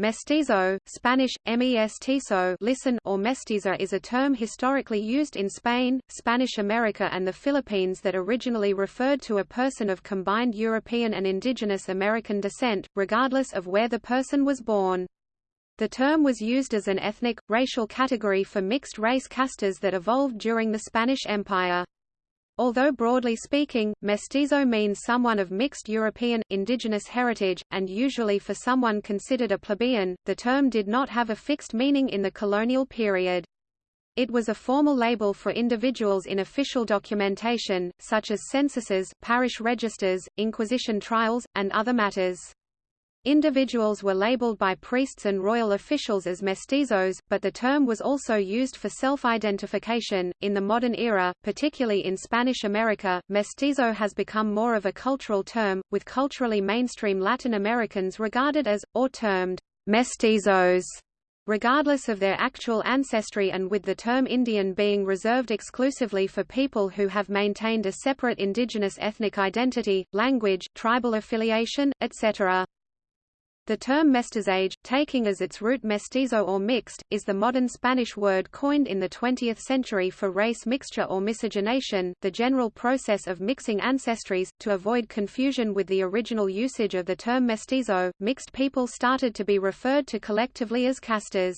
Mestizo, Spanish, mestizo listen or mestiza is a term historically used in Spain, Spanish America and the Philippines that originally referred to a person of combined European and indigenous American descent, regardless of where the person was born. The term was used as an ethnic, racial category for mixed-race castas that evolved during the Spanish Empire. Although broadly speaking, mestizo means someone of mixed European, indigenous heritage, and usually for someone considered a plebeian, the term did not have a fixed meaning in the colonial period. It was a formal label for individuals in official documentation, such as censuses, parish registers, inquisition trials, and other matters. Individuals were labeled by priests and royal officials as mestizos, but the term was also used for self-identification. In the modern era, particularly in Spanish America, mestizo has become more of a cultural term, with culturally mainstream Latin Americans regarded as, or termed, mestizos, regardless of their actual ancestry and with the term Indian being reserved exclusively for people who have maintained a separate indigenous ethnic identity, language, tribal affiliation, etc. The term mestizaje, taking as its root mestizo or mixed, is the modern Spanish word coined in the 20th century for race mixture or miscegenation, the general process of mixing ancestries. To avoid confusion with the original usage of the term mestizo, mixed people started to be referred to collectively as castas.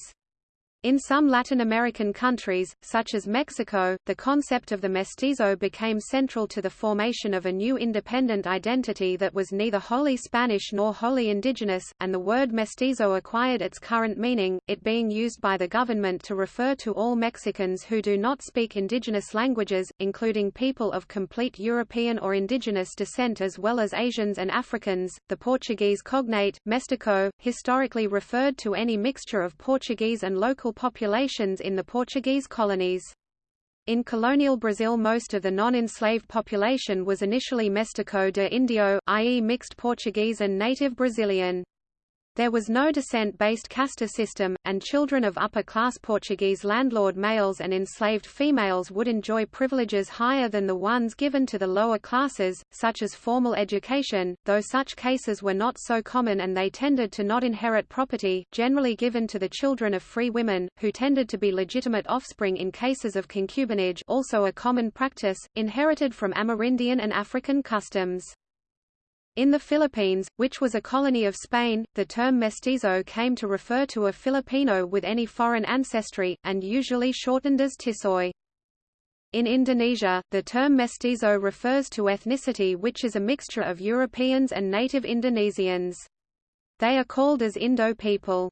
In some Latin American countries, such as Mexico, the concept of the mestizo became central to the formation of a new independent identity that was neither wholly Spanish nor wholly indigenous, and the word mestizo acquired its current meaning, it being used by the government to refer to all Mexicans who do not speak indigenous languages, including people of complete European or indigenous descent as well as Asians and Africans. The Portuguese cognate, mestiço, historically referred to any mixture of Portuguese and local populations in the Portuguese colonies. In colonial Brazil most of the non-enslaved population was initially mestiço de Indio, i.e. mixed Portuguese and native Brazilian. There was no descent-based casta system, and children of upper-class Portuguese landlord males and enslaved females would enjoy privileges higher than the ones given to the lower classes, such as formal education, though such cases were not so common and they tended to not inherit property, generally given to the children of free women, who tended to be legitimate offspring in cases of concubinage also a common practice, inherited from Amerindian and African customs. In the Philippines, which was a colony of Spain, the term mestizo came to refer to a Filipino with any foreign ancestry, and usually shortened as tisoy. In Indonesia, the term mestizo refers to ethnicity which is a mixture of Europeans and native Indonesians. They are called as Indo people.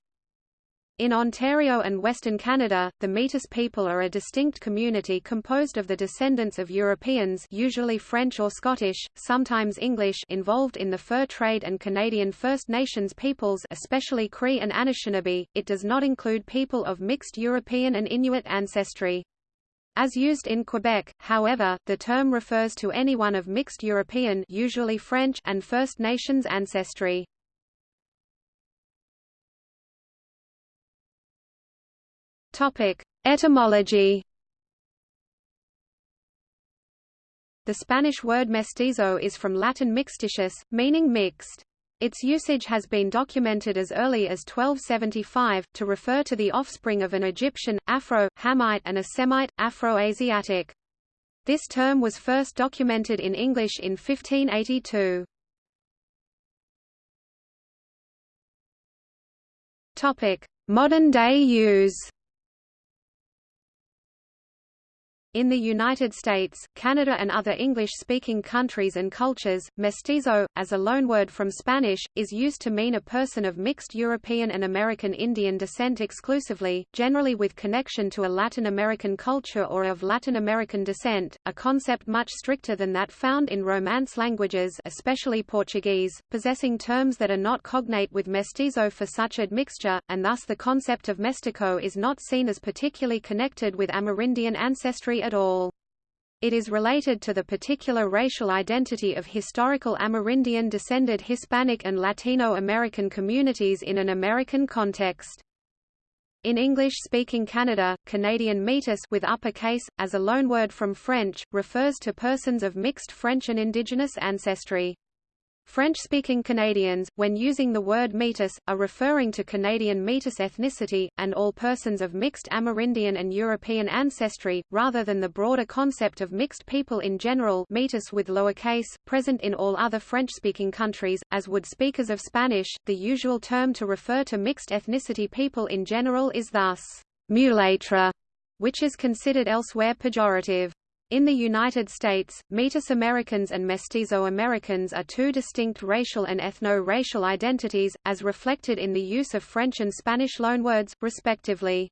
In Ontario and Western Canada, the Metis people are a distinct community composed of the descendants of Europeans usually French or Scottish, sometimes English involved in the fur trade and Canadian First Nations peoples especially Cree and Anishinaabe. It does not include people of mixed European and Inuit ancestry. As used in Quebec, however, the term refers to anyone of mixed European usually French and First Nations ancestry. Topic: Etymology. The Spanish word mestizo is from Latin mixticius, meaning mixed. Its usage has been documented as early as 1275, to refer to the offspring of an Egyptian, Afro, Hamite and a Semite, Afro-Asiatic. This term was first documented in English in 1582. Modern-day use In the United States, Canada and other English-speaking countries and cultures, mestizo, as a loanword from Spanish, is used to mean a person of mixed European and American Indian descent exclusively, generally with connection to a Latin American culture or of Latin American descent, a concept much stricter than that found in Romance languages especially Portuguese, possessing terms that are not cognate with mestizo for such admixture, and thus the concept of mestiço is not seen as particularly connected with Amerindian ancestry at all. It is related to the particular racial identity of historical Amerindian-descended Hispanic and Latino American communities in an American context. In English-speaking Canada, Canadian metis with uppercase, as a loanword from French, refers to persons of mixed French and Indigenous ancestry. French-speaking Canadians, when using the word Metis, are referring to Canadian Metis ethnicity, and all persons of mixed Amerindian and European ancestry, rather than the broader concept of mixed people in general Metis with lowercase, present in all other French-speaking countries, as would speakers of Spanish. The usual term to refer to mixed ethnicity people in general is thus, mulâtre, which is considered elsewhere pejorative. In the United States, Metis Americans and Mestizo Americans are two distinct racial and ethno-racial identities, as reflected in the use of French and Spanish loanwords, respectively.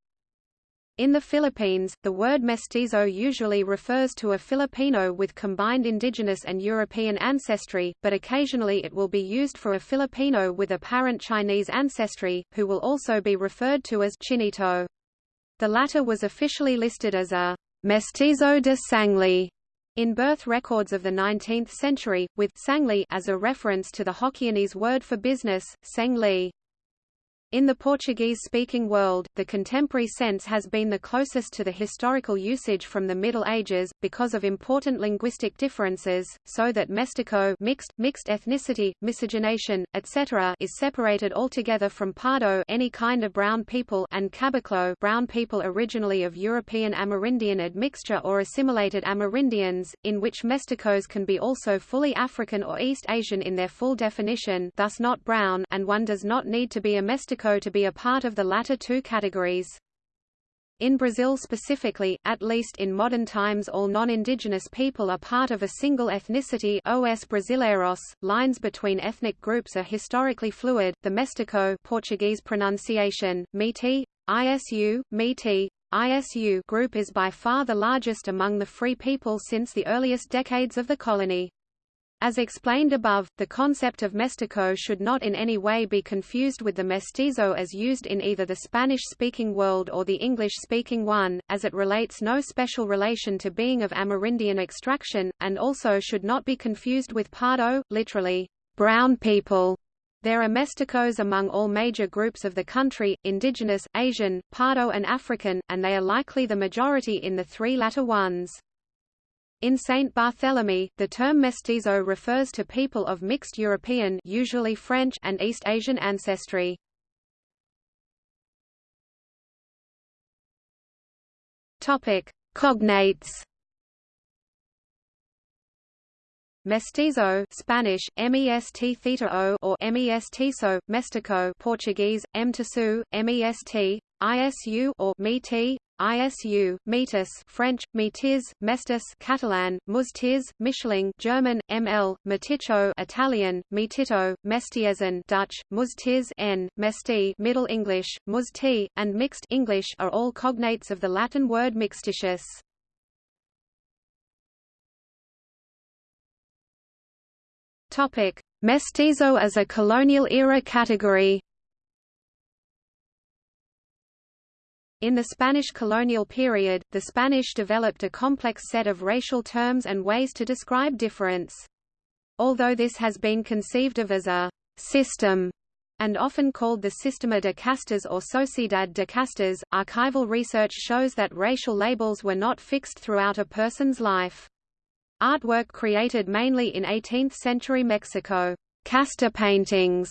In the Philippines, the word mestizo usually refers to a Filipino with combined indigenous and European ancestry, but occasionally it will be used for a Filipino with apparent Chinese ancestry, who will also be referred to as chinito. The latter was officially listed as a Mestizo de Sangley in birth records of the 19th century, with Sangley as a reference to the Hokkien word for business, Sengli. In the Portuguese-speaking world, the contemporary sense has been the closest to the historical usage from the Middle Ages, because of important linguistic differences, so that mestiço mixed, mixed ethnicity, miscegenation, etc. is separated altogether from pardo any kind of brown people and caboclo brown people originally of European Amerindian admixture or assimilated Amerindians, in which mesticos can be also fully African or East Asian in their full definition thus not brown and one does not need to be a mestico Mexico to be a part of the latter two categories. In Brazil specifically, at least in modern times all non-indigenous people are part of a single ethnicity os brasileiros. Lines between ethnic groups are historically fluid. The Mestico Portuguese pronunciation, Meti, ISU, Meti, ISU group is by far the largest among the free people since the earliest decades of the colony. As explained above, the concept of mestico should not in any way be confused with the mestizo as used in either the Spanish-speaking world or the English-speaking one, as it relates no special relation to being of Amerindian extraction, and also should not be confused with pardo, literally, brown people. There are mesticos among all major groups of the country, indigenous, Asian, pardo and African, and they are likely the majority in the three latter ones. In Saint Barthélemy, the term mestizo refers to people of mixed European usually French and East Asian ancestry. Cognates. Mestizo Spanish, MEST o or MESTiso, Mestico Portuguese, MTSU, MEST, ISU or MET, ISU, Metis French, Metis, Mestis Catalan, Muztiz, Mischling German, ML, Meticho Italian, Metito, Mestiesen Dutch, Muztiz N, Mesti Middle English, Muzti, and Mixed English are all cognates of the Latin word mixticius. Topic: Mestizo as a colonial era category. In the Spanish colonial period, the Spanish developed a complex set of racial terms and ways to describe difference. Although this has been conceived of as a system and often called the Sistema de Castas or Sociedad de Castas, archival research shows that racial labels were not fixed throughout a person's life. Artwork created mainly in 18th-century Mexico, casta paintings,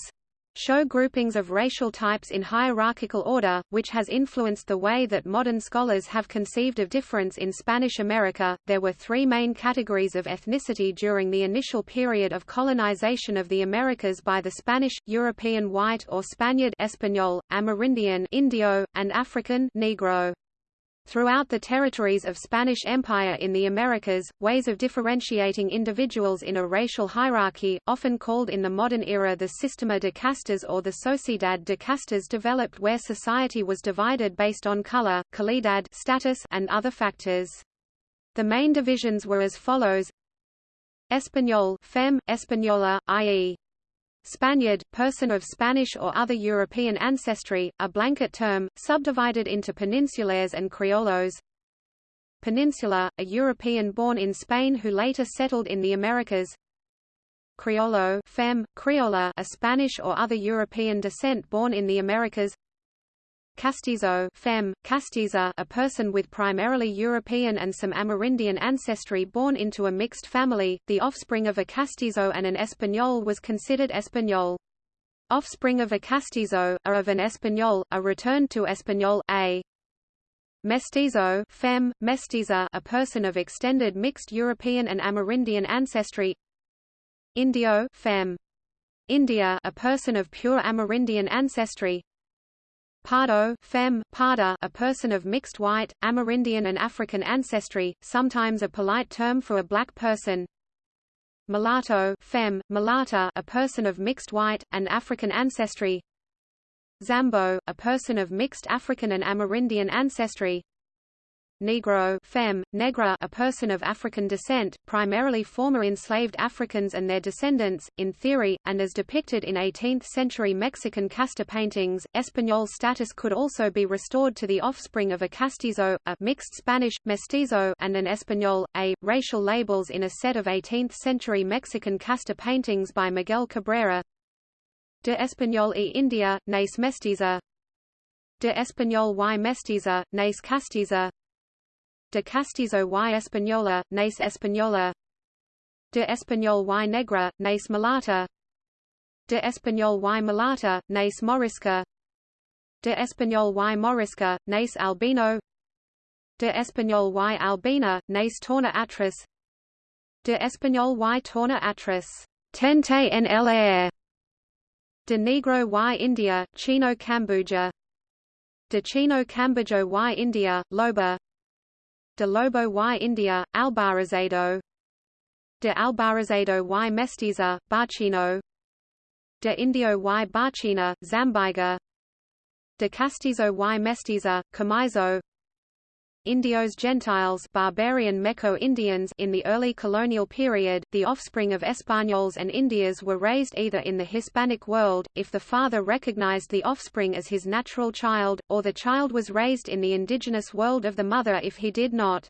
show groupings of racial types in hierarchical order, which has influenced the way that modern scholars have conceived of difference in Spanish America. There were three main categories of ethnicity during the initial period of colonization of the Americas by the Spanish, European white or Spaniard Español, Amerindian Indio, and African Negro. Throughout the territories of Spanish Empire in the Americas, ways of differentiating individuals in a racial hierarchy, often called in the modern era the Sistema de Castas or the Sociedad de Castas developed where society was divided based on color, calidad status, and other factors. The main divisions were as follows Español fem, Española, i.e. Spaniard, person of Spanish or other European ancestry, a blanket term, subdivided into peninsulares and criollos. Peninsula, a European born in Spain who later settled in the Americas. Criollo fem, Criolla, a Spanish or other European descent born in the Americas. Castizo fem, castiza a person with primarily European and some Amerindian ancestry born into a mixed family, the offspring of a castizo and an Español was considered Español. Offspring of a castizo, or of an Español, are returned to Español, a. Mestizo fem, mestiza a person of extended mixed European and Amerindian ancestry. Indio fem. India a person of pure Amerindian ancestry Pardo fem, parda a person of mixed white, Amerindian and African ancestry, sometimes a polite term for a black person. Mulatto fem, mulata a person of mixed white, and African ancestry. Zambo, a person of mixed African and Amerindian ancestry Negro fem, negra a person of African descent, primarily former enslaved Africans and their descendants, in theory, and as depicted in 18th-century Mexican casta paintings, Español status could also be restored to the offspring of a castizo, a mixed Spanish, mestizo and an Español, a, racial labels in a set of 18th-century Mexican casta paintings by Miguel Cabrera, De Español y India, Nace Mestiza. De Español y Mestiza, Nace Castiza De Castizo y Española, Nace Española. De Español y Negra, Nace Mulata De Español y Mulata, Nace Morisca. De Español y Morisca, Nace Albino. De Español y Albina, Nace Torna Atrás De Español y Torna Atrás Tente en el aire De Negro y India, Chino Cambuja De Chino Cambujo y India, Loba De Lobo y India, Albarazado De Albarazado y Mestiza, Barchino De Indio y Barchina, Zambiga. De Castizo y Mestiza, Chamizo Indios Gentiles barbarian Meco Indians in the early colonial period, the offspring of Españols and Indias were raised either in the Hispanic world, if the father recognized the offspring as his natural child, or the child was raised in the indigenous world of the mother if he did not.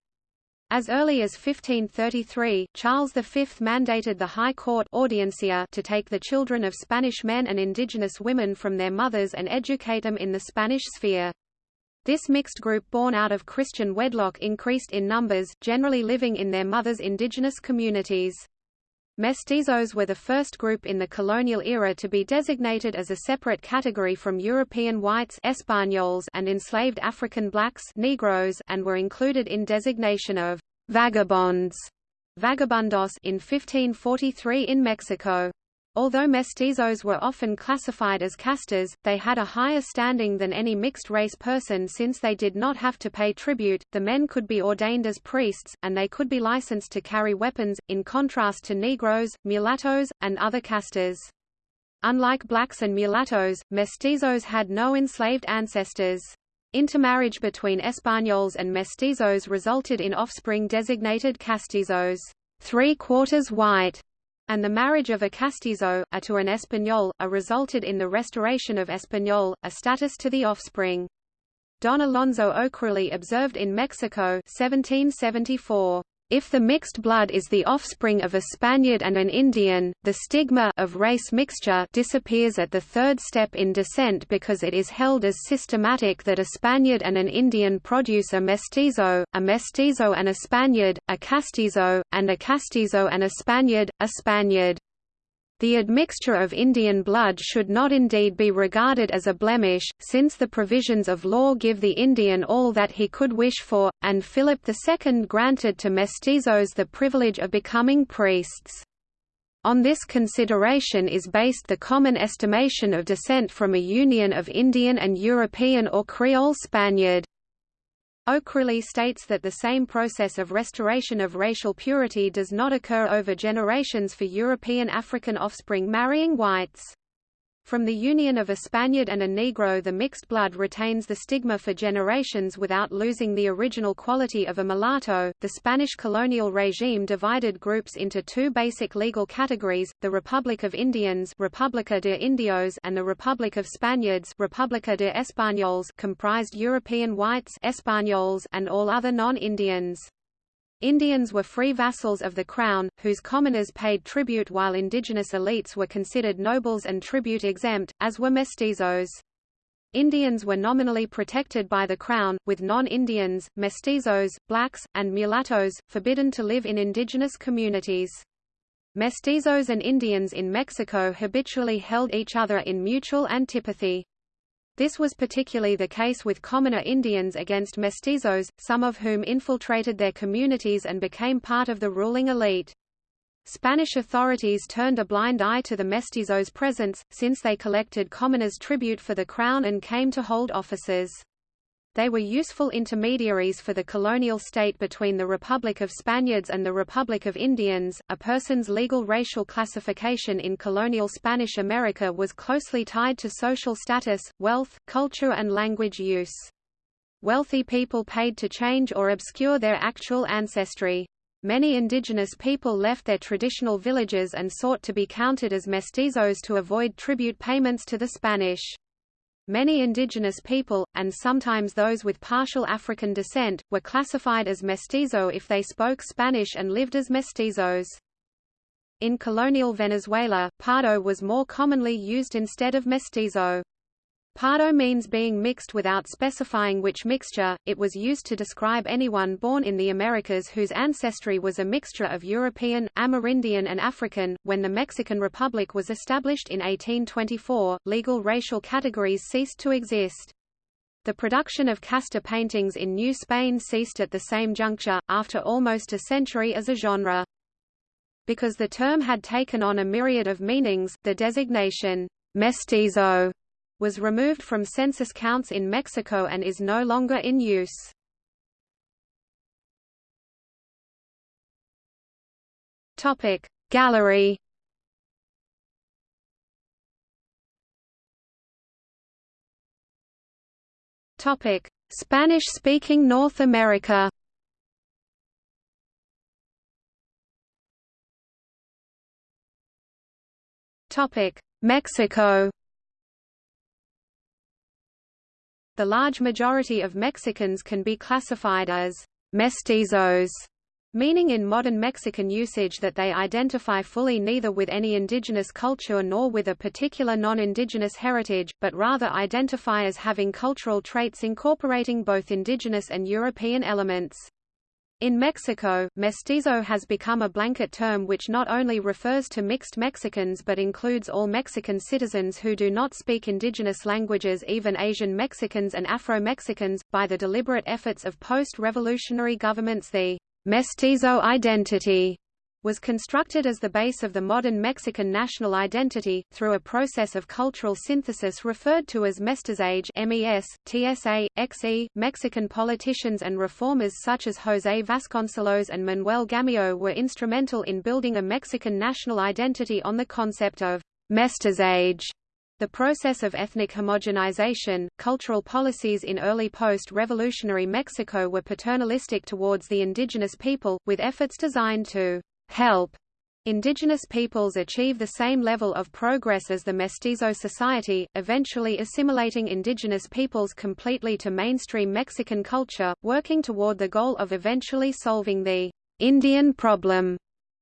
As early as 1533, Charles V mandated the High Court Audiencia to take the children of Spanish men and indigenous women from their mothers and educate them in the Spanish sphere. This mixed group born out of Christian wedlock increased in numbers, generally living in their mothers' indigenous communities. Mestizos were the first group in the colonial era to be designated as a separate category from European whites Españols and enslaved African blacks Negroes and were included in designation of vagabonds vagabundos in 1543 in Mexico. Although mestizos were often classified as castas, they had a higher standing than any mixed-race person since they did not have to pay tribute, the men could be ordained as priests, and they could be licensed to carry weapons, in contrast to Negroes, mulattoes, and other castas. Unlike blacks and mulattoes, mestizos had no enslaved ancestors. Intermarriage between Españols and mestizos resulted in offspring designated castizos, three-quarters white, and the marriage of a castizo, a to an español, a resulted in the restoration of español, a status to the offspring. Don Alonso O'Crouley observed in Mexico 1774. If the mixed blood is the offspring of a Spaniard and an Indian, the stigma of race mixture disappears at the third step in descent because it is held as systematic that a Spaniard and an Indian produce a mestizo, a mestizo and a Spaniard, a castizo, and a castizo and a Spaniard, a Spaniard. The admixture of Indian blood should not indeed be regarded as a blemish, since the provisions of law give the Indian all that he could wish for, and Philip II granted to mestizos the privilege of becoming priests. On this consideration is based the common estimation of descent from a union of Indian and European or Creole Spaniard. O'Crouley states that the same process of restoration of racial purity does not occur over generations for European African offspring marrying whites. From the union of a Spaniard and a Negro the mixed blood retains the stigma for generations without losing the original quality of a mulatto. The Spanish colonial regime divided groups into two basic legal categories, the Republic of Indians República de Indios and the Republic of Spaniards República de Españoles comprised European whites Españoles and all other non-Indians. Indians were free vassals of the crown, whose commoners paid tribute while indigenous elites were considered nobles and tribute exempt, as were mestizos. Indians were nominally protected by the Crown, with non-Indians, mestizos, blacks, and mulattoes, forbidden to live in indigenous communities. Mestizos and Indians in Mexico habitually held each other in mutual antipathy. This was particularly the case with commoner Indians against mestizos, some of whom infiltrated their communities and became part of the ruling elite. Spanish authorities turned a blind eye to the mestizos' presence, since they collected commoners' tribute for the crown and came to hold offices. They were useful intermediaries for the colonial state between the Republic of Spaniards and the Republic of Indians. A person's legal racial classification in colonial Spanish America was closely tied to social status, wealth, culture, and language use. Wealthy people paid to change or obscure their actual ancestry. Many indigenous people left their traditional villages and sought to be counted as mestizos to avoid tribute payments to the Spanish. Many indigenous people, and sometimes those with partial African descent, were classified as mestizo if they spoke Spanish and lived as mestizos. In colonial Venezuela, pardo was more commonly used instead of mestizo. Pardo means being mixed without specifying which mixture, it was used to describe anyone born in the Americas whose ancestry was a mixture of European, Amerindian and African. When the Mexican Republic was established in 1824, legal racial categories ceased to exist. The production of casta paintings in New Spain ceased at the same juncture, after almost a century as a genre. Because the term had taken on a myriad of meanings, the designation, mestizo was removed from census counts in Mexico and is no longer in use. Topic. Gallery Topic. Spanish-speaking North America Topic. Mexico The large majority of Mexicans can be classified as mestizos, meaning in modern Mexican usage that they identify fully neither with any indigenous culture nor with a particular non-indigenous heritage, but rather identify as having cultural traits incorporating both indigenous and European elements. In Mexico, mestizo has become a blanket term which not only refers to mixed Mexicans but includes all Mexican citizens who do not speak indigenous languages even Asian Mexicans and Afro-Mexicans. By the deliberate efforts of post-revolutionary governments the mestizo identity was constructed as the base of the modern Mexican national identity, through a process of cultural synthesis referred to as mestizaje MES, TSA, XE. Mexican politicians and reformers such as José Vasconcelos and Manuel Gamio were instrumental in building a Mexican national identity on the concept of mestizaje. The process of ethnic homogenization, cultural policies in early post-revolutionary Mexico were paternalistic towards the indigenous people, with efforts designed to help indigenous peoples achieve the same level of progress as the mestizo society, eventually assimilating indigenous peoples completely to mainstream Mexican culture, working toward the goal of eventually solving the Indian problem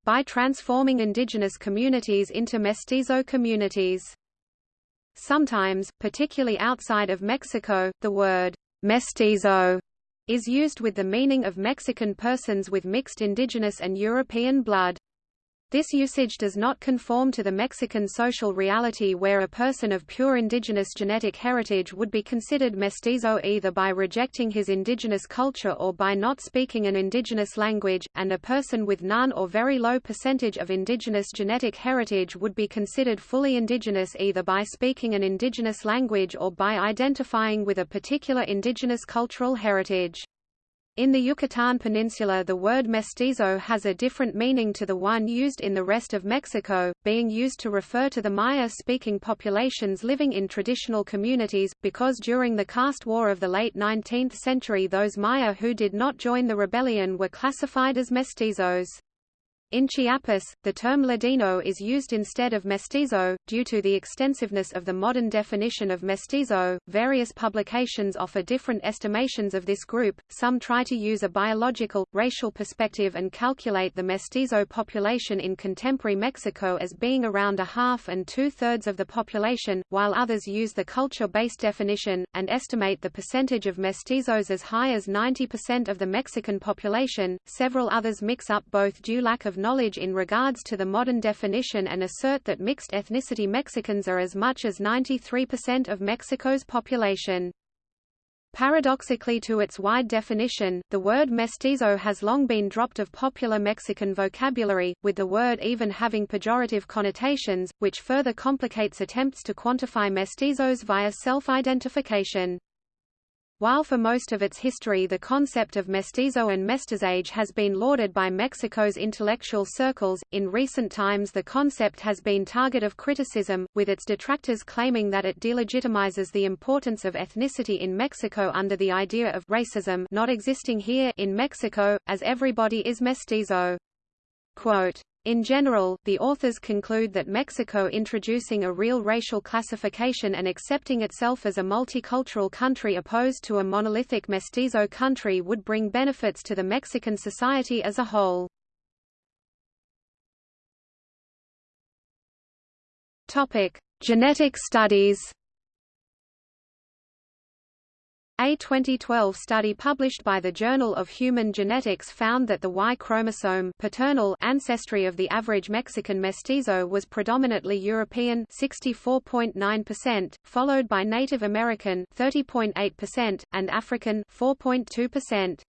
by transforming indigenous communities into mestizo communities. Sometimes, particularly outside of Mexico, the word mestizo is used with the meaning of Mexican persons with mixed indigenous and European blood. This usage does not conform to the Mexican social reality where a person of pure indigenous genetic heritage would be considered mestizo either by rejecting his indigenous culture or by not speaking an indigenous language, and a person with none or very low percentage of indigenous genetic heritage would be considered fully indigenous either by speaking an indigenous language or by identifying with a particular indigenous cultural heritage. In the Yucatan Peninsula the word mestizo has a different meaning to the one used in the rest of Mexico, being used to refer to the Maya-speaking populations living in traditional communities, because during the caste war of the late 19th century those Maya who did not join the rebellion were classified as mestizos. In Chiapas, the term Ladino is used instead of mestizo, due to the extensiveness of the modern definition of mestizo. Various publications offer different estimations of this group, some try to use a biological, racial perspective and calculate the mestizo population in contemporary Mexico as being around a half and two-thirds of the population, while others use the culture-based definition, and estimate the percentage of mestizos as high as 90% of the Mexican population. Several others mix up both due lack of knowledge in regards to the modern definition and assert that mixed ethnicity Mexicans are as much as 93% of Mexico's population. Paradoxically to its wide definition, the word mestizo has long been dropped of popular Mexican vocabulary, with the word even having pejorative connotations, which further complicates attempts to quantify mestizos via self-identification. While for most of its history the concept of mestizo and mestizaje has been lauded by Mexico's intellectual circles, in recent times the concept has been target of criticism, with its detractors claiming that it delegitimizes the importance of ethnicity in Mexico under the idea of racism not existing here in Mexico, as everybody is mestizo. Quote, in general, the authors conclude that Mexico introducing a real racial classification and accepting itself as a multicultural country opposed to a monolithic mestizo country would bring benefits to the Mexican society as a whole. Topic: Genetic studies. A 2012 study published by the Journal of Human Genetics found that the Y chromosome paternal ancestry of the average Mexican mestizo was predominantly European 64.9%, followed by Native American 30.8% and African 4.2%.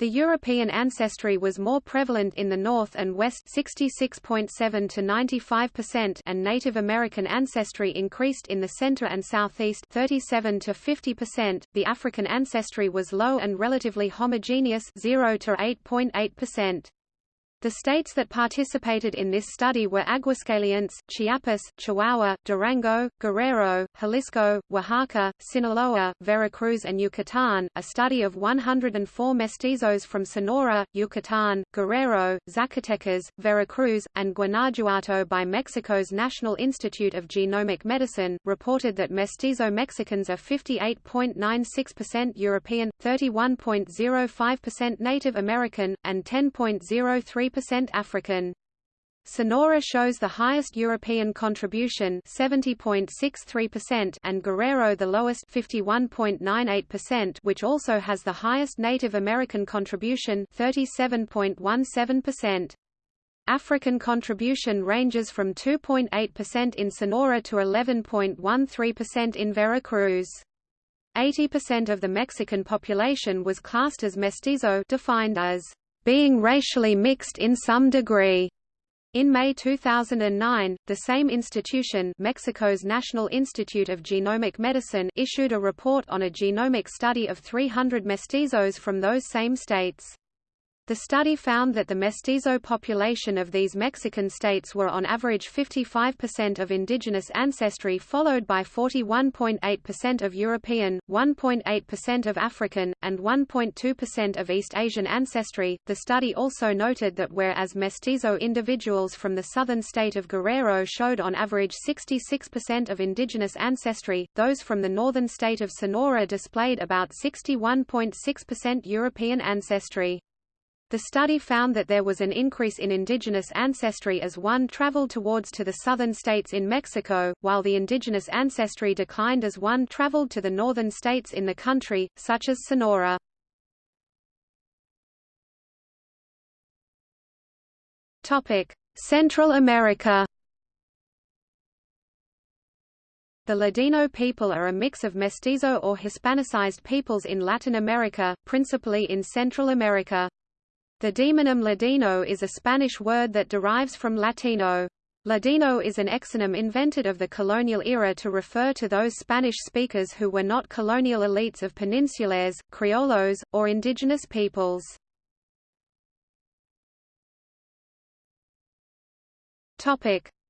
The European ancestry was more prevalent in the north and west 66.7 to 95% and Native American ancestry increased in the center and southeast 37 to 50%. The African ancestry was low and relatively homogeneous 0 to 8.8%. The states that participated in this study were Aguascalientes, Chiapas, Chihuahua, Durango, Guerrero, Jalisco, Oaxaca, Sinaloa, Veracruz and Yucatán. A study of 104 mestizos from Sonora, Yucatán, Guerrero, Zacatecas, Veracruz, and Guanajuato by Mexico's National Institute of Genomic Medicine reported that mestizo Mexicans are 58.96% European, 31.05% Native American, and 10.03 3% African. Sonora shows the highest European contribution 70.63% and Guerrero the lowest 51.98% which also has the highest Native American contribution 37.17%. African contribution ranges from 2.8% in Sonora to 11.13% in Veracruz. 80% of the Mexican population was classed as mestizo defined as being racially mixed in some degree. In May 2009, the same institution Mexico's National Institute of Genomic Medicine issued a report on a genomic study of 300 mestizos from those same states. The study found that the mestizo population of these Mexican states were on average 55% of indigenous ancestry followed by 41.8% of European, 1.8% of African, and 1.2% of East Asian ancestry. The study also noted that whereas mestizo individuals from the southern state of Guerrero showed on average 66% of indigenous ancestry, those from the northern state of Sonora displayed about 61.6% European ancestry. The study found that there was an increase in indigenous ancestry as one traveled towards to the southern states in Mexico, while the indigenous ancestry declined as one traveled to the northern states in the country, such as Sonora. Central America The Ladino people are a mix of mestizo or Hispanicized peoples in Latin America, principally in Central America. The demonym Ladino is a Spanish word that derives from Latino. Ladino is an exonym invented of the colonial era to refer to those Spanish speakers who were not colonial elites of peninsulares, criollos, or indigenous peoples.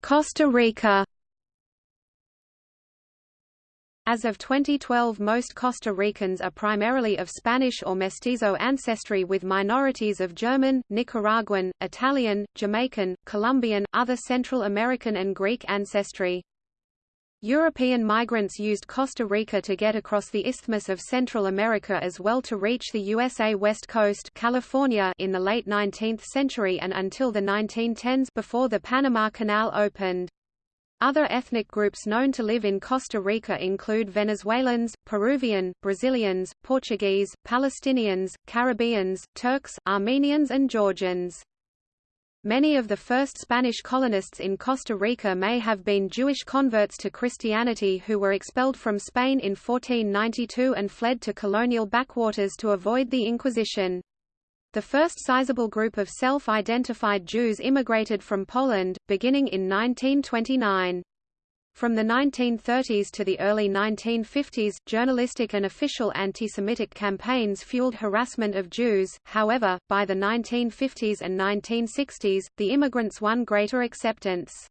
Costa Rica As of 2012 most Costa Ricans are primarily of Spanish or mestizo ancestry with minorities of German, Nicaraguan, Italian, Jamaican, Colombian, other Central American and Greek ancestry. European migrants used Costa Rica to get across the Isthmus of Central America as well to reach the USA west coast California in the late 19th century and until the 1910s before the Panama Canal opened. Other ethnic groups known to live in Costa Rica include Venezuelans, Peruvian, Brazilians, Portuguese, Palestinians, Caribbeans, Turks, Armenians and Georgians. Many of the first Spanish colonists in Costa Rica may have been Jewish converts to Christianity who were expelled from Spain in 1492 and fled to colonial backwaters to avoid the Inquisition. The first sizable group of self-identified Jews immigrated from Poland, beginning in 1929. From the 1930s to the early 1950s, journalistic and official anti-Semitic campaigns fueled harassment of Jews, however, by the 1950s and 1960s, the immigrants won greater acceptance.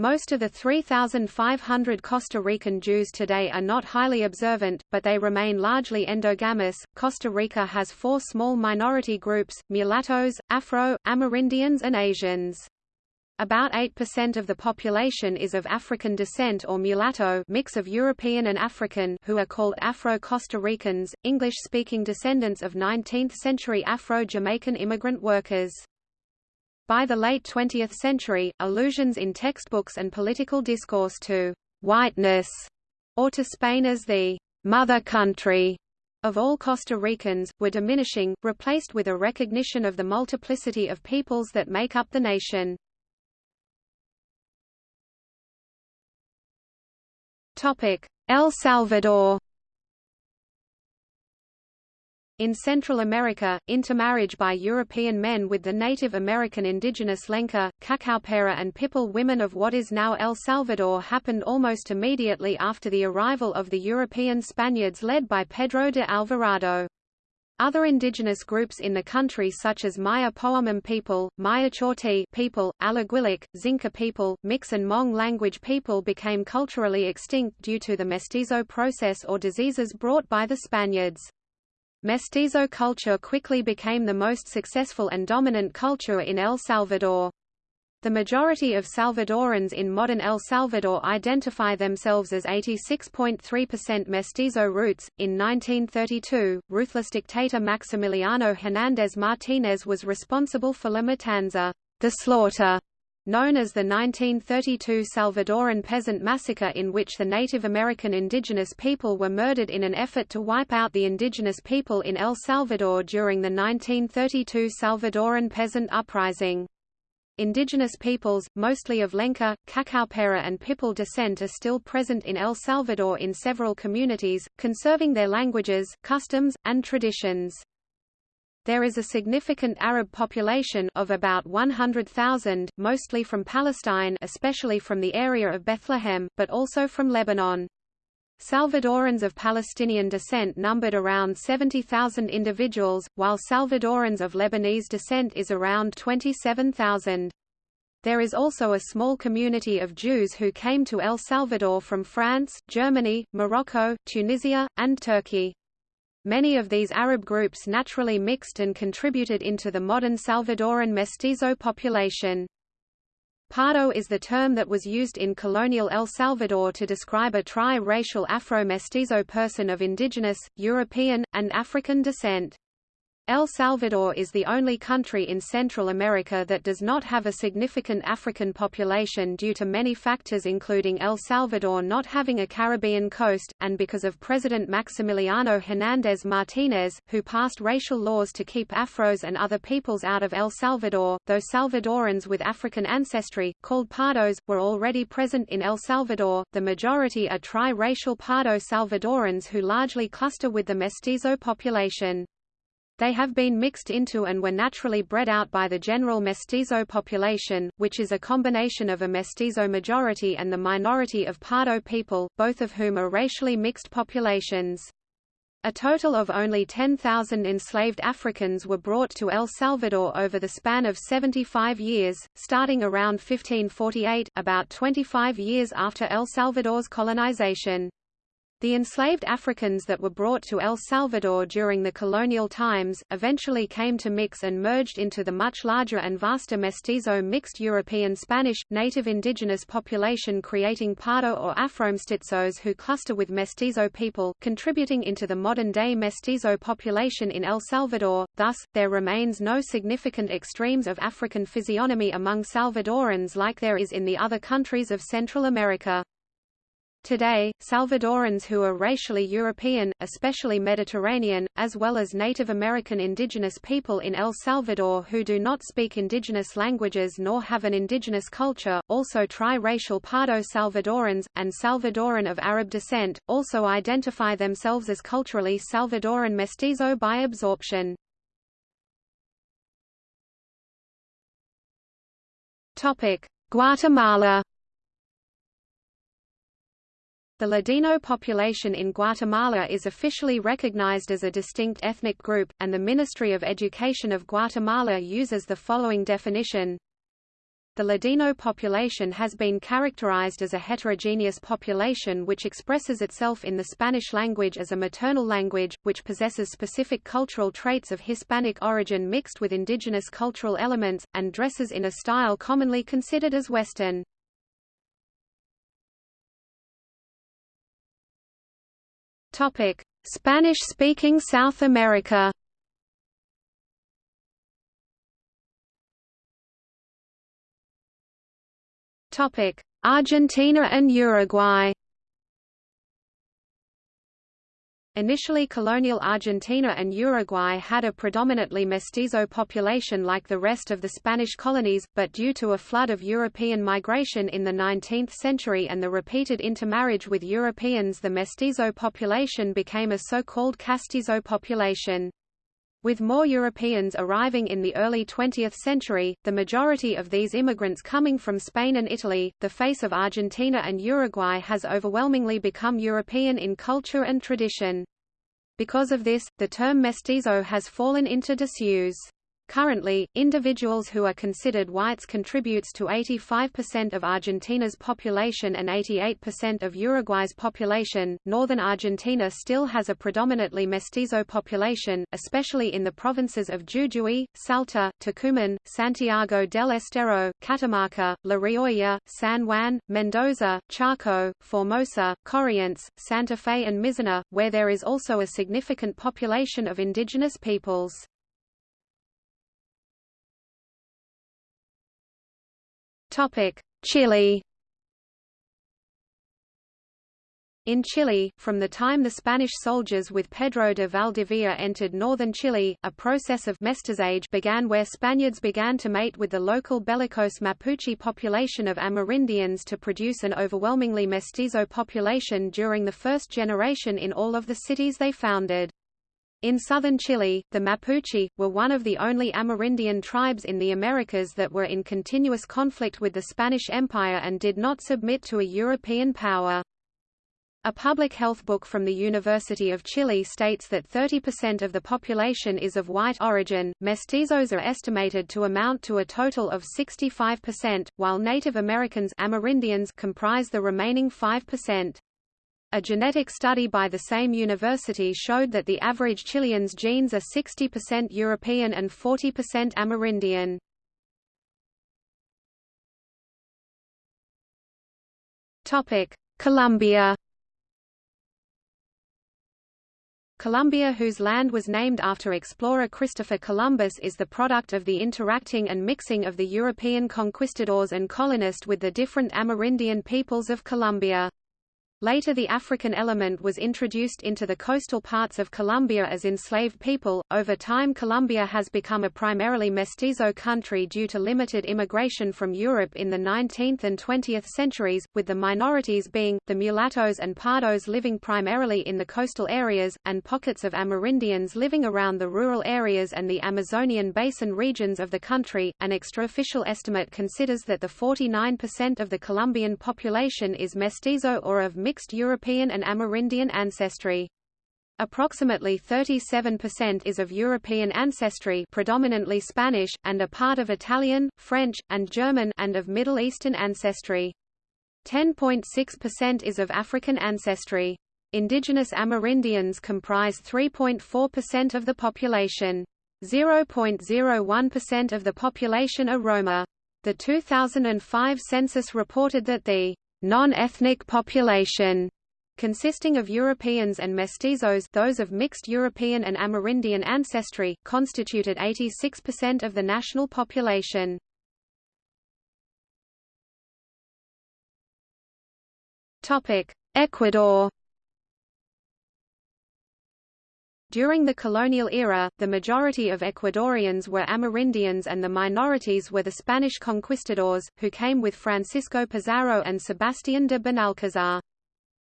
Most of the 3,500 Costa Rican Jews today are not highly observant, but they remain largely endogamous. Costa Rica has four small minority groups mulattoes, Afro, Amerindians, and Asians. About 8% of the population is of African descent or mulatto mix of European and African who are called Afro-Costa Ricans, English-speaking descendants of 19th-century Afro-Jamaican immigrant workers. By the late 20th century, allusions in textbooks and political discourse to whiteness, or to Spain as the mother country of all Costa Ricans, were diminishing, replaced with a recognition of the multiplicity of peoples that make up the nation. El Salvador in Central America, intermarriage by European men with the Native American indigenous Lenca, Cacaopera and Pipil women of what is now El Salvador happened almost immediately after the arrival of the European Spaniards led by Pedro de Alvarado. Other indigenous groups in the country such as Maya Poqomam people, Maya Chorti people, Alaguilac, Xinca people, Mix and Hmong language people became culturally extinct due to the mestizo process or diseases brought by the Spaniards. Mestizo culture quickly became the most successful and dominant culture in El Salvador. The majority of Salvadorans in modern El Salvador identify themselves as 86.3% mestizo roots. In 1932, ruthless dictator Maximiliano Hernández Martínez was responsible for La Matanza, the slaughter, known as the 1932 Salvadoran Peasant Massacre in which the Native American indigenous people were murdered in an effort to wipe out the indigenous people in El Salvador during the 1932 Salvadoran Peasant Uprising. Indigenous peoples, mostly of Lenca, Cacaopera and Pipil descent are still present in El Salvador in several communities, conserving their languages, customs, and traditions. There is a significant Arab population of about 100,000, mostly from Palestine especially from the area of Bethlehem, but also from Lebanon. Salvadorans of Palestinian descent numbered around 70,000 individuals, while Salvadorans of Lebanese descent is around 27,000. There is also a small community of Jews who came to El Salvador from France, Germany, Morocco, Tunisia, and Turkey. Many of these Arab groups naturally mixed and contributed into the modern Salvadoran mestizo population. Pardo is the term that was used in colonial El Salvador to describe a tri-racial Afro-mestizo person of indigenous, European, and African descent. El Salvador is the only country in Central America that does not have a significant African population due to many factors including El Salvador not having a Caribbean coast, and because of President Maximiliano Hernández Martínez, who passed racial laws to keep Afros and other peoples out of El Salvador, though Salvadorans with African ancestry, called Pardos, were already present in El Salvador, the majority are tri-racial Pardo Salvadorans who largely cluster with the mestizo population. They have been mixed into and were naturally bred out by the general mestizo population, which is a combination of a mestizo majority and the minority of Pardo people, both of whom are racially mixed populations. A total of only 10,000 enslaved Africans were brought to El Salvador over the span of 75 years, starting around 1548 about 25 years after El Salvador's colonization. The enslaved Africans that were brought to El Salvador during the colonial times, eventually came to mix and merged into the much larger and vaster mestizo mixed European Spanish, native indigenous population creating Pardo or Afromestizos who cluster with mestizo people, contributing into the modern-day mestizo population in El Salvador, thus, there remains no significant extremes of African physiognomy among Salvadorans like there is in the other countries of Central America. Today, Salvadorans who are racially European, especially Mediterranean, as well as Native American indigenous people in El Salvador who do not speak indigenous languages nor have an indigenous culture, also tri-racial Pardo Salvadorans, and Salvadoran of Arab descent, also identify themselves as culturally Salvadoran mestizo by absorption. Guatemala the Ladino population in Guatemala is officially recognized as a distinct ethnic group, and the Ministry of Education of Guatemala uses the following definition. The Ladino population has been characterized as a heterogeneous population which expresses itself in the Spanish language as a maternal language, which possesses specific cultural traits of Hispanic origin mixed with indigenous cultural elements, and dresses in a style commonly considered as Western. Spanish-speaking South America. Argentina and Uruguay. Initially colonial Argentina and Uruguay had a predominantly mestizo population like the rest of the Spanish colonies, but due to a flood of European migration in the 19th century and the repeated intermarriage with Europeans the mestizo population became a so-called castizo population. With more Europeans arriving in the early 20th century, the majority of these immigrants coming from Spain and Italy, the face of Argentina and Uruguay has overwhelmingly become European in culture and tradition. Because of this, the term mestizo has fallen into disuse. Currently, individuals who are considered whites contributes to 85% of Argentina's population and 88% of Uruguay's population. Northern Argentina still has a predominantly mestizo population, especially in the provinces of Jujuy, Salta, Tucumán, Santiago del Estero, Catamarca, La Rioja, San Juan, Mendoza, Chaco, Formosa, Corrientes, Santa Fe and Misiones, where there is also a significant population of indigenous peoples. Chile In Chile, from the time the Spanish soldiers with Pedro de Valdivia entered northern Chile, a process of mestizaje began where Spaniards began to mate with the local bellicose Mapuche population of Amerindians to produce an overwhelmingly mestizo population during the first generation in all of the cities they founded. In southern Chile, the Mapuche, were one of the only Amerindian tribes in the Americas that were in continuous conflict with the Spanish Empire and did not submit to a European power. A public health book from the University of Chile states that 30% of the population is of white origin. Mestizos are estimated to amount to a total of 65%, while Native Americans Amerindians comprise the remaining 5%. A genetic study by the same university showed that the average Chilean's genes are 60% European and 40% Amerindian. Colombia Colombia whose land was named after explorer Christopher Columbus is the product of the interacting and mixing of the European conquistadors and colonists with the different Amerindian peoples of Colombia. Later the African element was introduced into the coastal parts of Colombia as enslaved people. Over time Colombia has become a primarily mestizo country due to limited immigration from Europe in the 19th and 20th centuries, with the minorities being, the mulattoes and pardos living primarily in the coastal areas, and pockets of Amerindians living around the rural areas and the Amazonian basin regions of the country. An extraofficial estimate considers that the 49% of the Colombian population is mestizo or of mixed European and Amerindian ancestry. Approximately 37% is of European ancestry predominantly Spanish, and a part of Italian, French, and German and of Middle Eastern ancestry. 10.6% is of African ancestry. Indigenous Amerindians comprise 3.4% of the population. 0.01% of the population are Roma. The 2005 census reported that the non-ethnic population consisting of Europeans and mestizos those of mixed European and Amerindian ancestry, constituted 86% of the national population. Ecuador During the colonial era, the majority of Ecuadorians were Amerindians and the minorities were the Spanish conquistadors, who came with Francisco Pizarro and Sebastián de Benalcázar.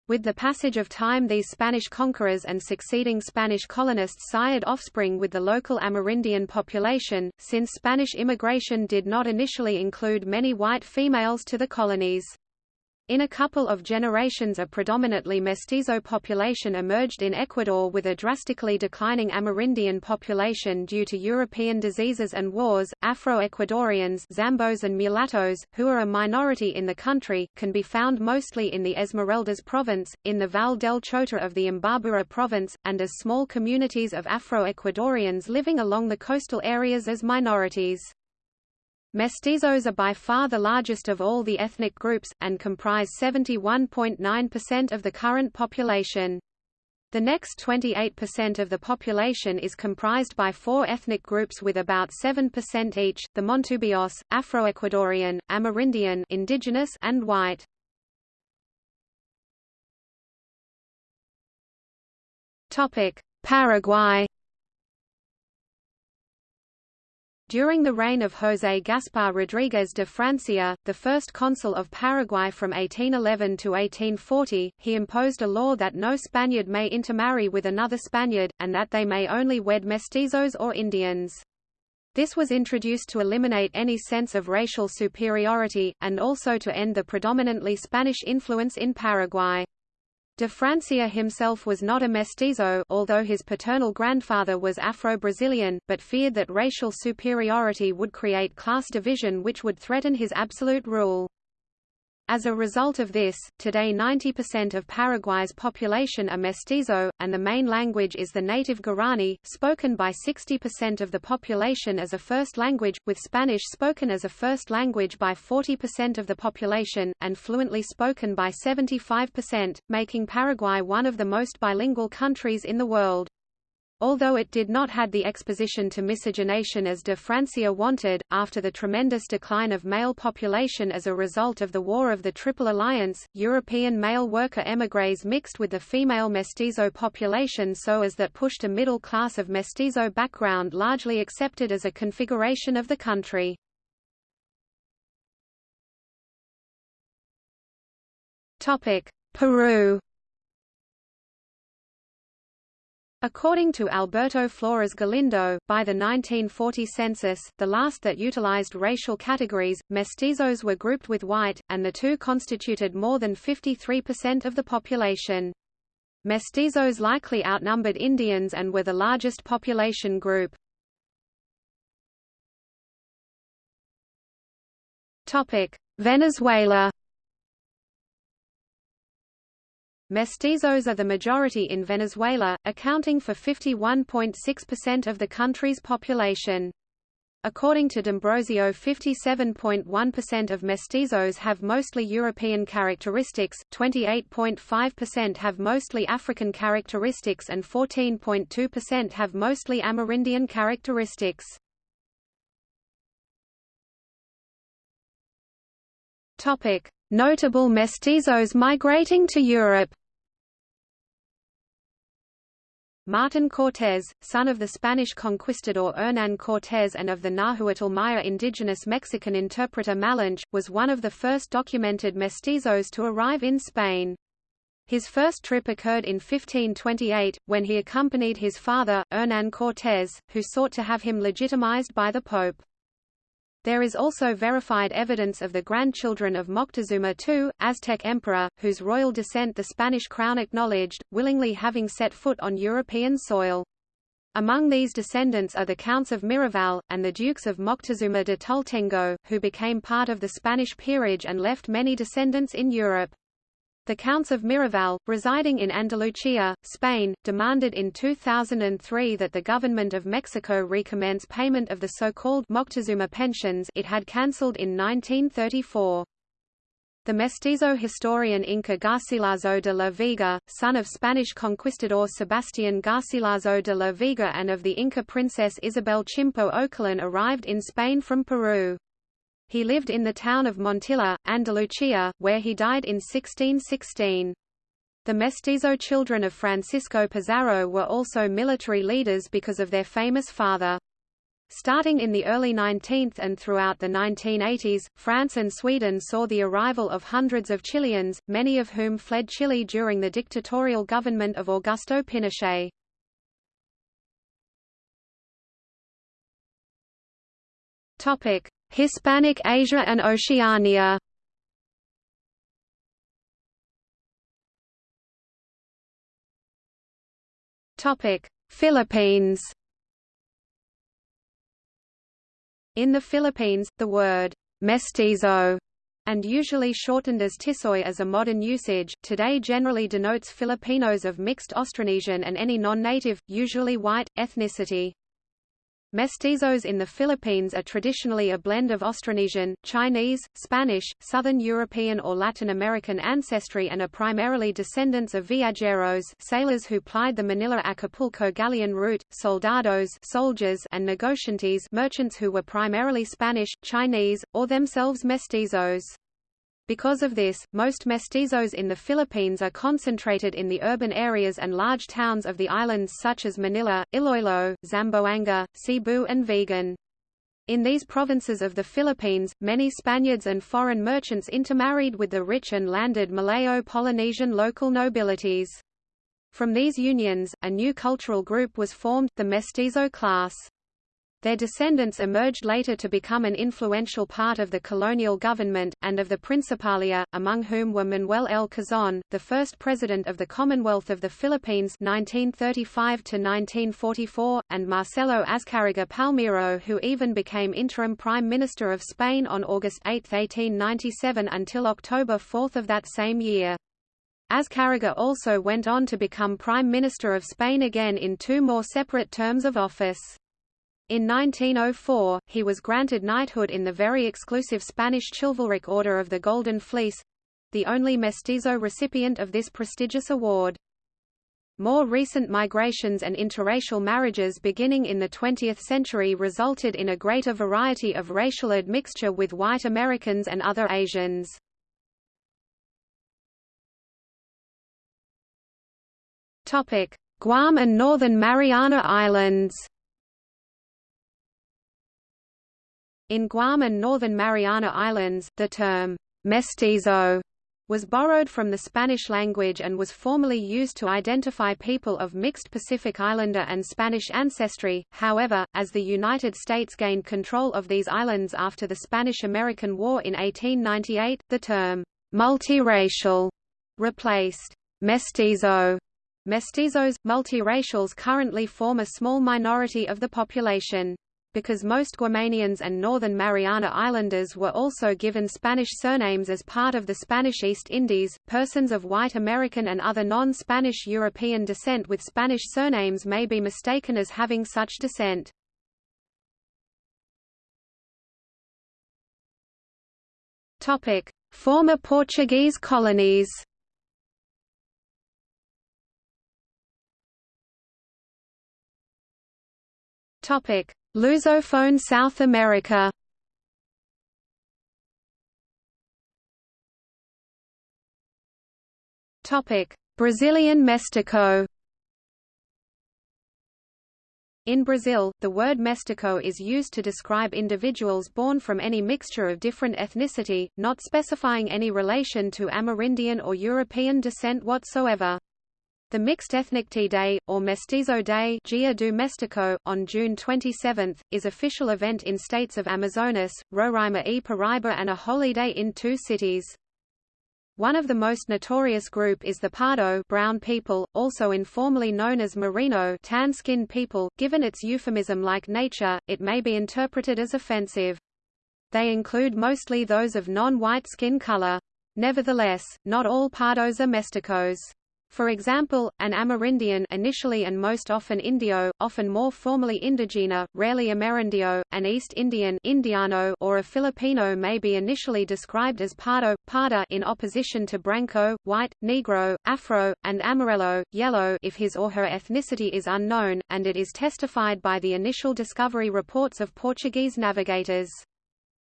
With the passage of time these Spanish conquerors and succeeding Spanish colonists sired offspring with the local Amerindian population, since Spanish immigration did not initially include many white females to the colonies. In a couple of generations a predominantly mestizo population emerged in Ecuador with a drastically declining Amerindian population due to European diseases and wars. Afro-Ecuadorians Zambos and mulattoes, who are a minority in the country, can be found mostly in the Esmeraldas province, in the Val del Chota of the Imbabura province, and as small communities of Afro-Ecuadorians living along the coastal areas as minorities. Mestizos are by far the largest of all the ethnic groups, and comprise 71.9% of the current population. The next 28% of the population is comprised by four ethnic groups with about 7% each, the Montubios, Afro-Ecuadorian, Amerindian indigenous and white. Paraguay During the reign of José Gaspar Rodríguez de Francia, the first consul of Paraguay from 1811 to 1840, he imposed a law that no Spaniard may intermarry with another Spaniard, and that they may only wed mestizos or Indians. This was introduced to eliminate any sense of racial superiority, and also to end the predominantly Spanish influence in Paraguay. De Francia himself was not a mestizo although his paternal grandfather was Afro-Brazilian, but feared that racial superiority would create class division which would threaten his absolute rule. As a result of this, today 90% of Paraguay's population are mestizo, and the main language is the native Guarani, spoken by 60% of the population as a first language, with Spanish spoken as a first language by 40% of the population, and fluently spoken by 75%, making Paraguay one of the most bilingual countries in the world. Although it did not had the exposition to miscegenation as de Francia wanted, after the tremendous decline of male population as a result of the War of the Triple Alliance, European male worker émigrés mixed with the female mestizo population so as that pushed a middle class of mestizo background largely accepted as a configuration of the country. Peru According to Alberto Flores Galindo, by the 1940 census, the last that utilized racial categories, mestizos were grouped with white, and the two constituted more than 53% of the population. Mestizos likely outnumbered Indians and were the largest population group. Venezuela Mestizos are the majority in Venezuela, accounting for 51.6% of the country's population. According to D'Ambrosio 57.1% of mestizos have mostly European characteristics, 28.5% have mostly African characteristics and 14.2% have mostly Amerindian characteristics. Notable mestizos migrating to Europe Martin Cortés, son of the Spanish conquistador Hernán Cortés and of the Nahuatl Maya indigenous Mexican interpreter Malinche, was one of the first documented mestizos to arrive in Spain. His first trip occurred in 1528, when he accompanied his father, Hernán Cortés, who sought to have him legitimized by the Pope. There is also verified evidence of the grandchildren of Moctezuma II, Aztec emperor, whose royal descent the Spanish crown acknowledged, willingly having set foot on European soil. Among these descendants are the Counts of Miravalle, and the Dukes of Moctezuma de Tultengo, who became part of the Spanish peerage and left many descendants in Europe. The Counts of Miravalle, residing in Andalucía, Spain, demanded in 2003 that the government of Mexico recommence payment of the so-called Moctezuma pensions it had cancelled in 1934. The mestizo historian Inca Garcilaso de la Vega, son of Spanish conquistador Sebastián Garcilaso de la Vega and of the Inca princess Isabel Chimpu Ocllo arrived in Spain from Peru. He lived in the town of Montilla, Andalucía, where he died in 1616. The mestizo children of Francisco Pizarro were also military leaders because of their famous father. Starting in the early 19th and throughout the 1980s, France and Sweden saw the arrival of hundreds of Chileans, many of whom fled Chile during the dictatorial government of Augusto Pinochet. Hispanic Asia and Oceania. Philippines. In the Philippines, the word mestizo and usually shortened as Tisoy as a modern usage, today generally denotes Filipinos of mixed Austronesian and any non-native, usually white, ethnicity. Mestizos in the Philippines are traditionally a blend of Austronesian, Chinese, Spanish, Southern European or Latin American ancestry and are primarily descendants of viajeros sailors who plied the Manila-Acapulco galleon route, soldados soldiers and negociantes merchants who were primarily Spanish, Chinese, or themselves mestizos. Because of this, most mestizos in the Philippines are concentrated in the urban areas and large towns of the islands such as Manila, Iloilo, Zamboanga, Cebu and Vigan. In these provinces of the Philippines, many Spaniards and foreign merchants intermarried with the rich and landed Malayo-Polynesian local nobilities. From these unions, a new cultural group was formed, the mestizo class. Their descendants emerged later to become an influential part of the colonial government, and of the Principalia, among whom were Manuel L. Quezon, the first president of the Commonwealth of the Philippines 1935–1944, and Marcelo Azcarraga Palmero who even became interim Prime Minister of Spain on August 8, 1897 until October 4 of that same year. Azcarraga also went on to become Prime Minister of Spain again in two more separate terms of office. In 1904, he was granted knighthood in the very exclusive Spanish chivalric Order of the Golden Fleece—the only mestizo recipient of this prestigious award. More recent migrations and interracial marriages beginning in the 20th century resulted in a greater variety of racial admixture with white Americans and other Asians. Guam and Northern Mariana Islands In Guam and Northern Mariana Islands, the term mestizo was borrowed from the Spanish language and was formerly used to identify people of mixed Pacific Islander and Spanish ancestry. However, as the United States gained control of these islands after the Spanish-American War in 1898, the term multiracial replaced mestizo. Mestizos, multiracials currently form a small minority of the population because most Guamanians and Northern Mariana Islanders were also given Spanish surnames as part of the Spanish East Indies. Persons of white American and other non-Spanish European descent with Spanish surnames may be mistaken as having such descent. Topic: Former Portuguese colonies. Topic: Lusophone South America. Brazilian mestiço In Brazil, the word mestiço is used to describe individuals born from any mixture of different ethnicity, not specifying any relation to Amerindian or European descent whatsoever. The Mixed Ethnic Day, or Mestizo Day Dia do Mestiço, on June 27, is official event in states of Amazonas, Roraima e Paraíba and a holiday in two cities. One of the most notorious group is the Pardo brown people, also informally known as Moreno tan-skinned people. Given its euphemism-like nature, it may be interpreted as offensive. They include mostly those of non-white skin color. Nevertheless, not all Pardos are Mesticos. For example, an Amerindian initially and most often Indio, often more formally Indigena, rarely Amerindio, an East Indian Indiano, or a Filipino may be initially described as Pardo, Parda in opposition to Branco, white, Negro, Afro, and Amarelo, yellow if his or her ethnicity is unknown, and it is testified by the initial discovery reports of Portuguese navigators.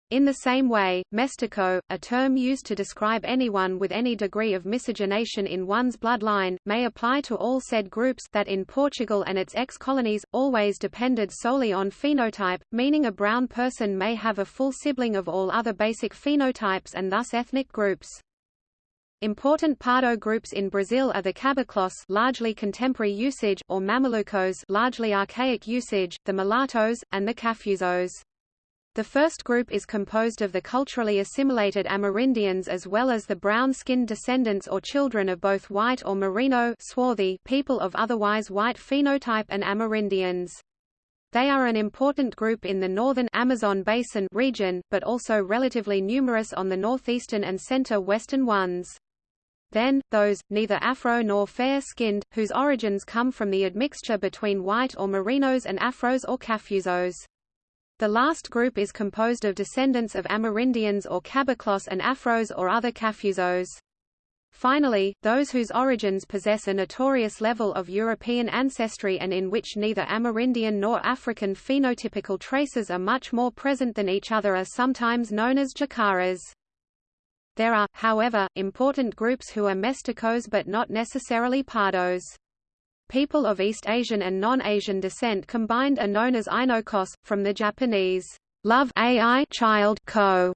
In the same way, mestiço, a term used to describe anyone with any degree of miscegenation in one's bloodline, may apply to all said groups that in Portugal and its ex-colonies, always depended solely on phenotype, meaning a brown person may have a full sibling of all other basic phenotypes and thus ethnic groups. Important Pardo groups in Brazil are the Caboclos largely contemporary usage or Mamelucos largely archaic usage, the Mulattoes, and the Cafuzos. The first group is composed of the culturally assimilated Amerindians as well as the brown-skinned descendants or children of both white or moreno swarthy people of otherwise white phenotype and Amerindians. They are an important group in the northern Amazon basin region, but also relatively numerous on the northeastern and center-western ones. Then, those, neither Afro nor fair-skinned, whose origins come from the admixture between white or morenos and Afros or Cafuzos. The last group is composed of descendants of Amerindians or Caboclos and Afros or other Cafuzos. Finally, those whose origins possess a notorious level of European ancestry and in which neither Amerindian nor African phenotypical traces are much more present than each other are sometimes known as Jacaras. There are, however, important groups who are mesticos but not necessarily pardos. People of East Asian and non-Asian descent combined are known as Ainokos, from the Japanese love ai child ko,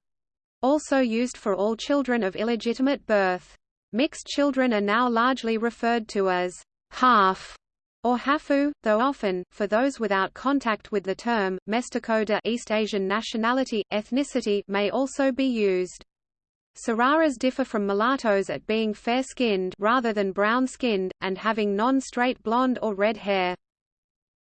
also used for all children of illegitimate birth. Mixed children are now largely referred to as half or hafu, though often, for those without contact with the term, mestico East Asian nationality, ethnicity may also be used. Sararas differ from mulattoes at being fair-skinned rather than brown-skinned, and having non-straight blonde or red hair.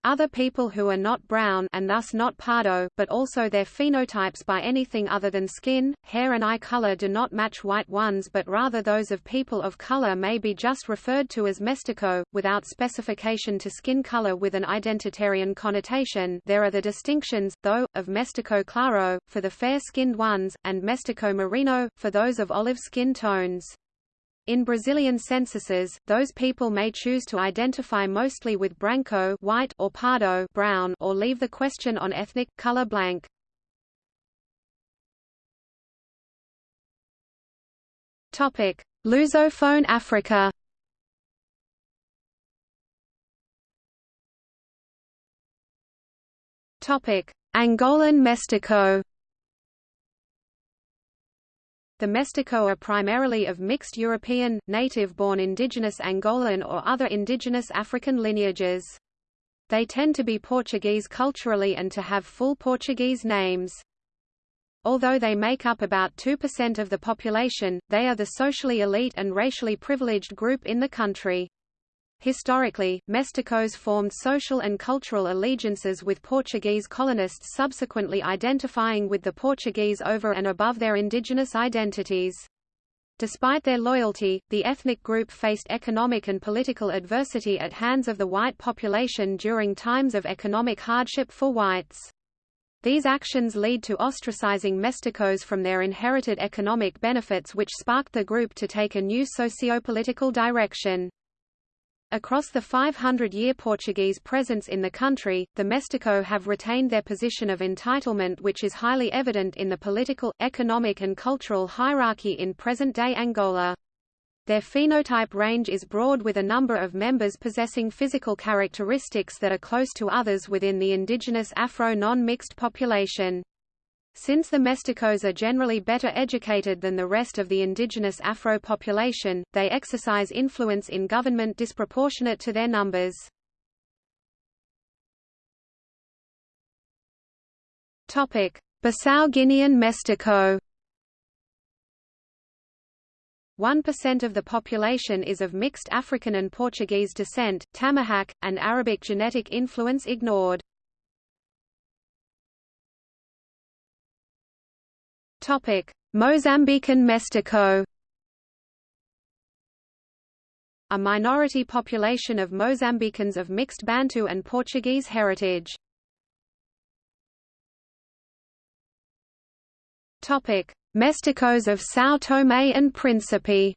Other people who are not brown and thus not pardo, but also their phenotypes by anything other than skin, hair and eye color do not match white ones but rather those of people of color may be just referred to as mestico, without specification to skin color with an identitarian connotation there are the distinctions, though, of mestico claro, for the fair-skinned ones, and mestico marino, for those of olive skin tones. In Brazilian censuses, those people may choose to identify mostly with branco white or pardo brown or leave the question on ethnic, color blank. Topic: Lusophone Africa. Topic: Angolan Mestico. The Mestico are primarily of mixed European, native-born indigenous Angolan or other indigenous African lineages. They tend to be Portuguese culturally and to have full Portuguese names. Although they make up about 2% of the population, they are the socially elite and racially privileged group in the country. Historically, mesticos formed social and cultural allegiances with Portuguese colonists subsequently identifying with the Portuguese over and above their indigenous identities. Despite their loyalty, the ethnic group faced economic and political adversity at hands of the white population during times of economic hardship for whites. These actions lead to ostracizing mesticos from their inherited economic benefits which sparked the group to take a new socio-political direction. Across the 500-year Portuguese presence in the country, the Mestico have retained their position of entitlement which is highly evident in the political, economic and cultural hierarchy in present-day Angola. Their phenotype range is broad with a number of members possessing physical characteristics that are close to others within the indigenous Afro non-mixed population. Since the mesticos are generally better educated than the rest of the indigenous Afro population, they exercise influence in government disproportionate to their numbers. Bissau Guinean mestico 1% of the population is of mixed African and Portuguese descent, Tamahac, and Arabic genetic influence ignored. Topic: Mozambican Mestico. A minority population of Mozambicans of mixed Bantu and Portuguese heritage. Topic: Mesticos of São Tomé and Príncipe.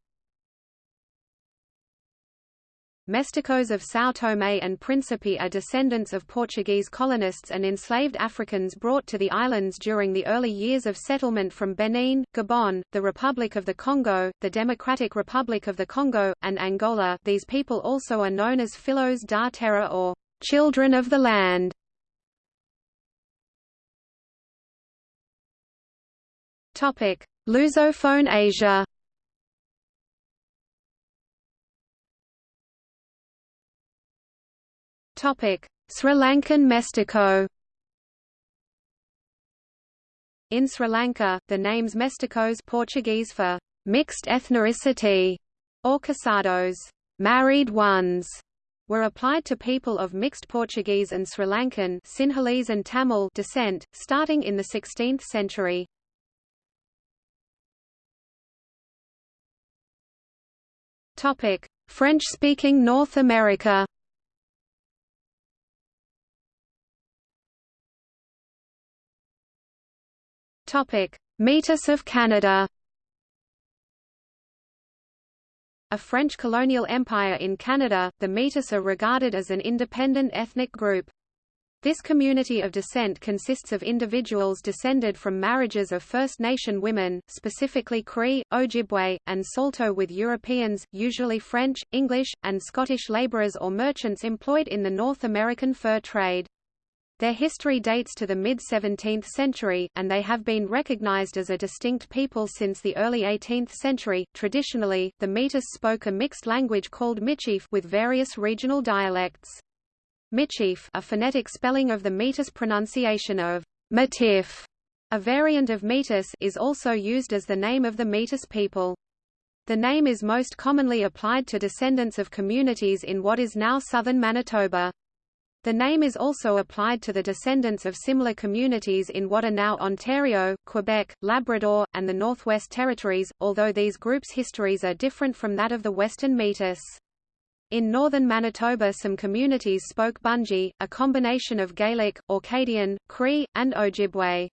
Mesticos of São Tomé and Príncipe are descendants of Portuguese colonists and enslaved Africans brought to the islands during the early years of settlement from Benin, Gabon, the Republic of the Congo, the Democratic Republic of the Congo, and Angola these people also are known as Filhos da Terra or children of the land. Lusophone Asia Sri Lankan Mestico. In Sri Lanka, the names mesticos Portuguese for mixed ethnicity or casados, married ones, were applied to people of mixed Portuguese and Sri Lankan Sinhalese and Tamil descent, starting in the 16th century. French-speaking North America Topic: Metis of Canada. A French colonial empire in Canada, the Metis are regarded as an independent ethnic group. This community of descent consists of individuals descended from marriages of First Nation women, specifically Cree, Ojibwe, and Saulteaux with Europeans, usually French, English, and Scottish labourers or merchants employed in the North American fur trade. Their history dates to the mid-17th century, and they have been recognized as a distinct people since the early 18th century. Traditionally, the Metis spoke a mixed language called Michif with various regional dialects. Michif, a phonetic spelling of the Metis pronunciation of Métif, a variant of Metis, is also used as the name of the Metis people. The name is most commonly applied to descendants of communities in what is now southern Manitoba. The name is also applied to the descendants of similar communities in what are now Ontario, Quebec, Labrador, and the Northwest Territories, although these groups' histories are different from that of the Western Metis. In northern Manitoba some communities spoke Bungi, a combination of Gaelic, Orcadian, Cree, and Ojibwe.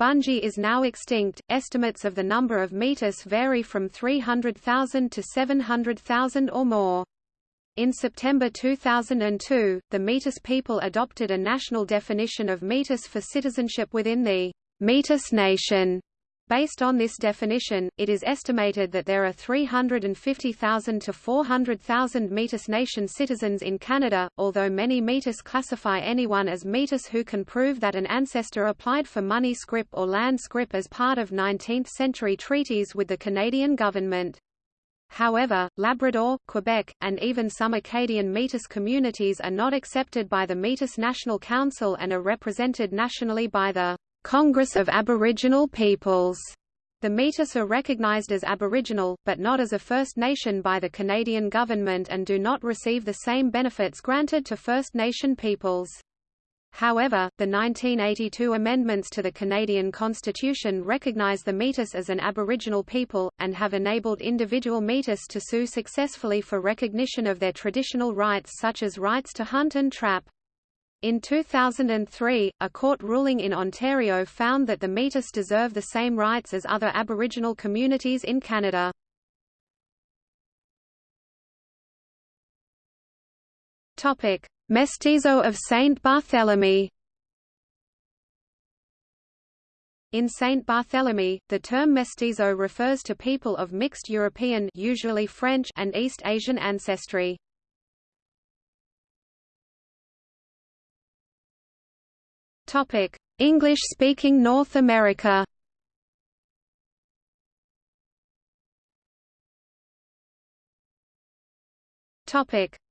Bungi is now extinct. Estimates of the number of Metis vary from 300,000 to 700,000 or more. In September 2002, the Metis people adopted a national definition of Metis for citizenship within the Metis Nation. Based on this definition, it is estimated that there are 350,000 to 400,000 Metis Nation citizens in Canada, although many Metis classify anyone as Metis who can prove that an ancestor applied for money scrip or land scrip as part of 19th-century treaties with the Canadian government. However, Labrador, Quebec, and even some Acadian Metis communities are not accepted by the Metis National Council and are represented nationally by the Congress of Aboriginal Peoples. The Metis are recognized as Aboriginal, but not as a First Nation by the Canadian government and do not receive the same benefits granted to First Nation peoples. However, the 1982 amendments to the Canadian Constitution recognise the Metis as an Aboriginal people, and have enabled individual Metis to sue successfully for recognition of their traditional rights such as rights to hunt and trap. In 2003, a court ruling in Ontario found that the Metis deserve the same rights as other Aboriginal communities in Canada. Topic: Mestizo of Saint Barthélemy In Saint Barthélemy, the term mestizo refers to people of mixed European usually French and East Asian ancestry. English-speaking North America.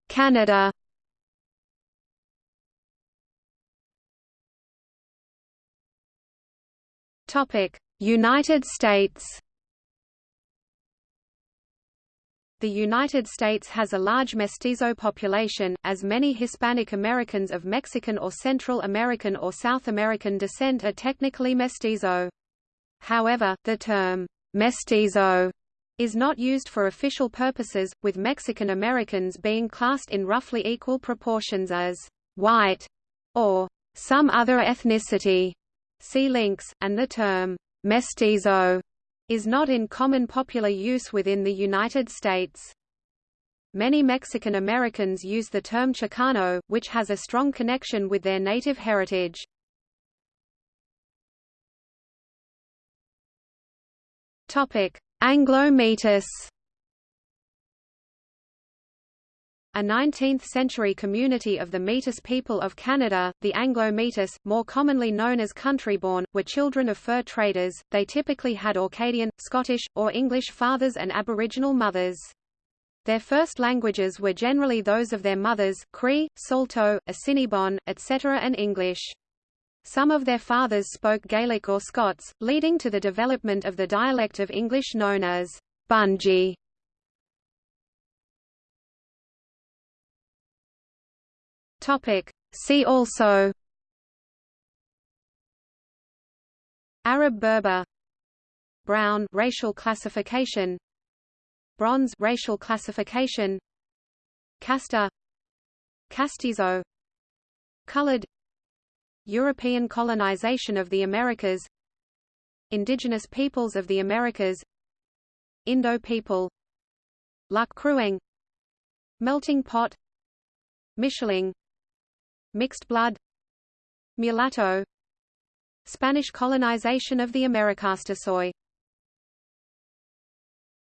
Canada. United States. The United States has a large mestizo population, as many Hispanic Americans of Mexican or Central American or South American descent are technically mestizo. However, the term mestizo is not used for official purposes, with Mexican Americans being classed in roughly equal proportions as white or some other ethnicity. See links, and the term mestizo is not in common popular use within the United States. Many Mexican Americans use the term Chicano, which has a strong connection with their native heritage. Anglo-Metis A 19th-century community of the Metis people of Canada, the Anglo-Metis, more commonly known as countryborn, were children of fur traders. They typically had Orcadian, Scottish, or English fathers and Aboriginal mothers. Their first languages were generally those of their mothers, Cree, Saulteaux, Assiniboine, etc. and English. Some of their fathers spoke Gaelic or Scots, leading to the development of the dialect of English known as Bungi. Topic. See also Arab Berber Brown racial classification Bronze racial classification Casta Castizo Colored European colonization of the Americas Indigenous peoples of the Americas Indo-people Krueng Melting pot Mischling Mixed blood Mulatto Spanish colonization of the Americastasoy